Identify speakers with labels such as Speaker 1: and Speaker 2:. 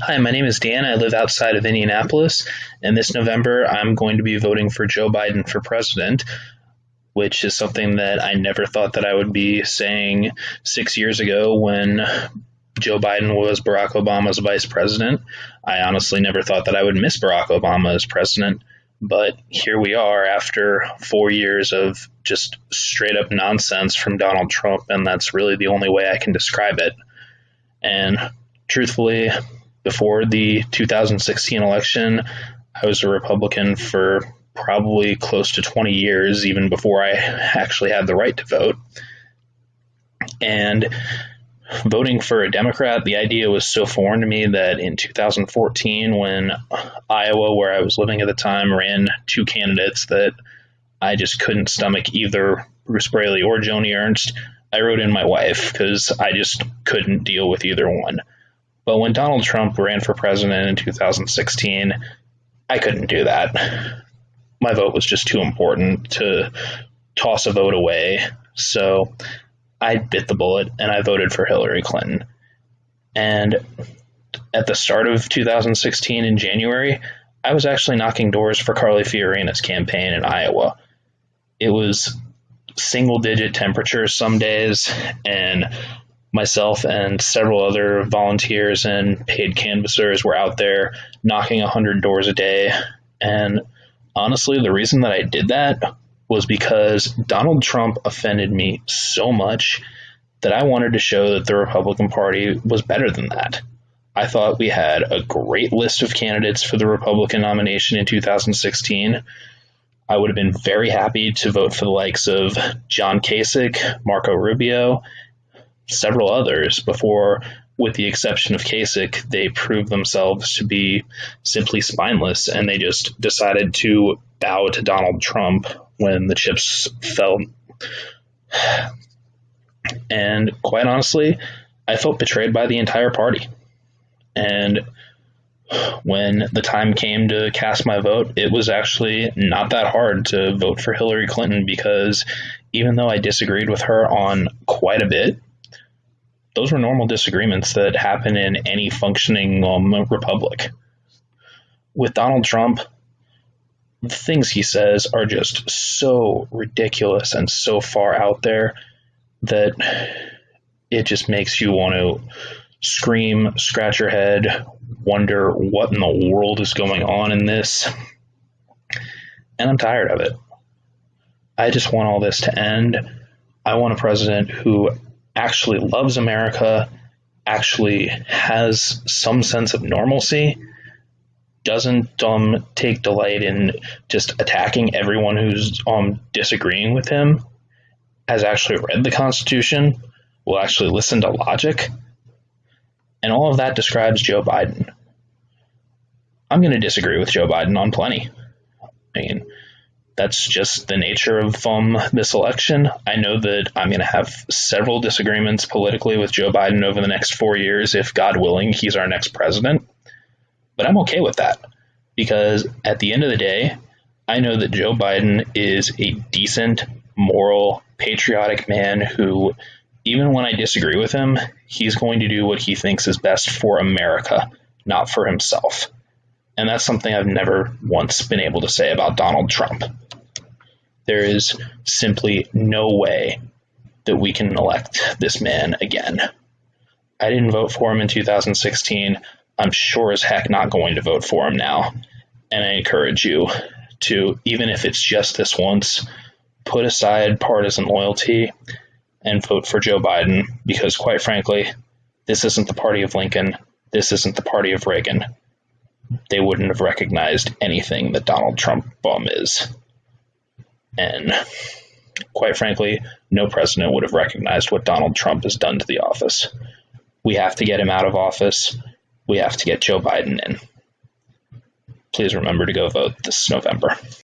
Speaker 1: Hi, my name is Dan. I live outside of Indianapolis, and this November I'm going to be voting for Joe Biden for president, which is something that I never thought that I would be saying six years ago when Joe Biden was Barack Obama's vice president. I honestly never thought that I would miss Barack Obama as president, but here we are after four years of just straight up nonsense from Donald Trump, and that's really the only way I can describe it. And truthfully, before the 2016 election, I was a Republican for probably close to 20 years, even before I actually had the right to vote. And voting for a Democrat, the idea was so foreign to me that in 2014, when Iowa, where I was living at the time, ran two candidates that I just couldn't stomach either Bruce Braley or Joni Ernst, I wrote in my wife because I just couldn't deal with either one. But when Donald Trump ran for president in 2016, I couldn't do that. My vote was just too important to toss a vote away. So I bit the bullet and I voted for Hillary Clinton. And at the start of 2016 in January, I was actually knocking doors for Carly Fiorina's campaign in Iowa. It was single digit temperatures some days, and myself and several other volunteers and paid canvassers were out there knocking 100 doors a day. And honestly, the reason that I did that was because Donald Trump offended me so much that I wanted to show that the Republican Party was better than that. I thought we had a great list of candidates for the Republican nomination in 2016. I would have been very happy to vote for the likes of John Kasich, Marco Rubio, several others before, with the exception of Kasich, they proved themselves to be simply spineless and they just decided to bow to Donald Trump when the chips fell. And quite honestly, I felt betrayed by the entire party. And when the time came to cast my vote, it was actually not that hard to vote for Hillary Clinton because even though I disagreed with her on quite a bit, those were normal disagreements that happen in any functioning um, republic. With Donald Trump, the things he says are just so ridiculous and so far out there that it just makes you want to scream, scratch your head, wonder what in the world is going on in this. And I'm tired of it. I just want all this to end. I want a president who actually loves America, actually has some sense of normalcy, doesn't um, take delight in just attacking everyone who's um, disagreeing with him, has actually read the Constitution, will actually listen to logic. And all of that describes Joe Biden. I'm going to disagree with Joe Biden on plenty. I mean, that's just the nature of um, this election. I know that I'm going to have several disagreements politically with Joe Biden over the next four years if, God willing, he's our next president. But I'm okay with that because at the end of the day, I know that Joe Biden is a decent, moral, patriotic man who, even when I disagree with him, he's going to do what he thinks is best for America, not for himself. And that's something I've never once been able to say about Donald Trump. There is simply no way that we can elect this man again. I didn't vote for him in 2016. I'm sure as heck not going to vote for him now. And I encourage you to, even if it's just this once, put aside partisan loyalty and vote for Joe Biden because, quite frankly, this isn't the party of Lincoln. This isn't the party of Reagan they wouldn't have recognized anything that Donald Trump bomb is. And quite frankly, no president would have recognized what Donald Trump has done to the office. We have to get him out of office. We have to get Joe Biden in. Please remember to go vote this November.